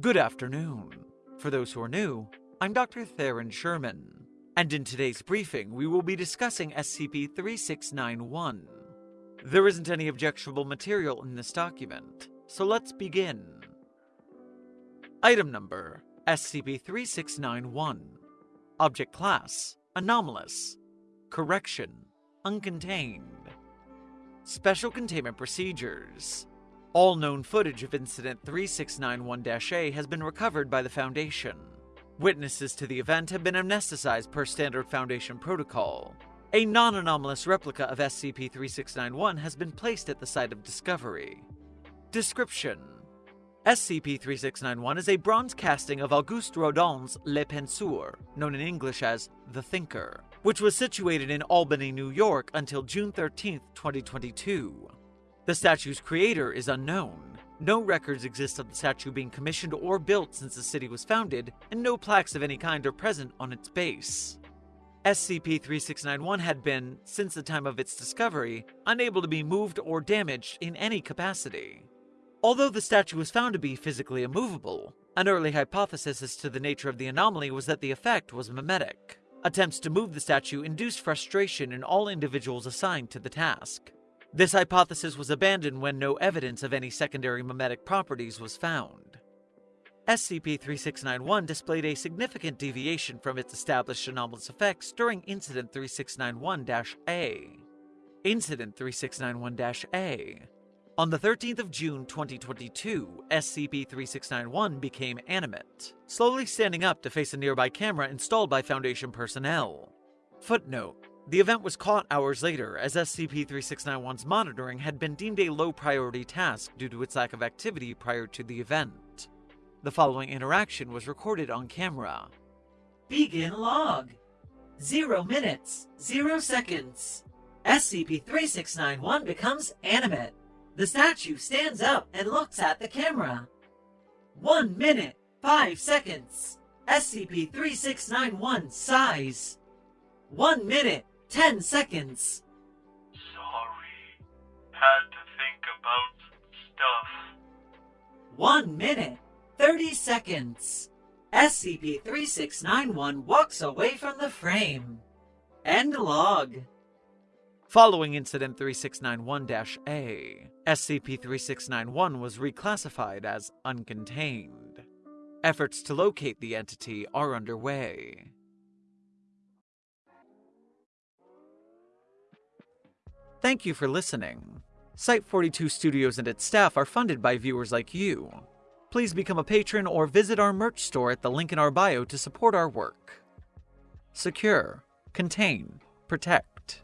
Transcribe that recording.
Good afternoon. For those who are new, I'm Dr. Theron Sherman, and in today's briefing, we will be discussing SCP 3691. There isn't any objectionable material in this document, so let's begin. Item number SCP 3691. Object Class Anomalous. Correction Uncontained. Special Containment Procedures all known footage of Incident 3691-A has been recovered by the Foundation. Witnesses to the event have been amnesticized per standard Foundation protocol. A non-anomalous replica of SCP-3691 has been placed at the site of discovery. Description SCP-3691 is a bronze casting of Auguste Rodin's Le Penseur, known in English as The Thinker, which was situated in Albany, New York until June 13, 2022. The statue's creator is unknown. No records exist of the statue being commissioned or built since the city was founded, and no plaques of any kind are present on its base. SCP-3691 had been, since the time of its discovery, unable to be moved or damaged in any capacity. Although the statue was found to be physically immovable, an early hypothesis as to the nature of the anomaly was that the effect was memetic. Attempts to move the statue induced frustration in all individuals assigned to the task. This hypothesis was abandoned when no evidence of any secondary memetic properties was found. SCP-3691 displayed a significant deviation from its established anomalous effects during Incident 3691-A. Incident 3691-A on the 13th of June 2022, SCP-3691 became animate, slowly standing up to face a nearby camera installed by Foundation personnel. Footnote the event was caught hours later, as SCP-3691's monitoring had been deemed a low-priority task due to its lack of activity prior to the event. The following interaction was recorded on camera. Begin log. Zero minutes, zero seconds. SCP-3691 becomes animate. The statue stands up and looks at the camera. One minute, five seconds. SCP-3691 sighs. One minute, 10 seconds. Sorry. Had to think about stuff. 1 minute, 30 seconds. SCP-3691 walks away from the frame. End log. Following Incident 3691-A, SCP-3691 was reclassified as uncontained. Efforts to locate the entity are underway. Thank you for listening. Site 42 Studios and its staff are funded by viewers like you. Please become a patron or visit our merch store at the link in our bio to support our work. Secure, contain, protect.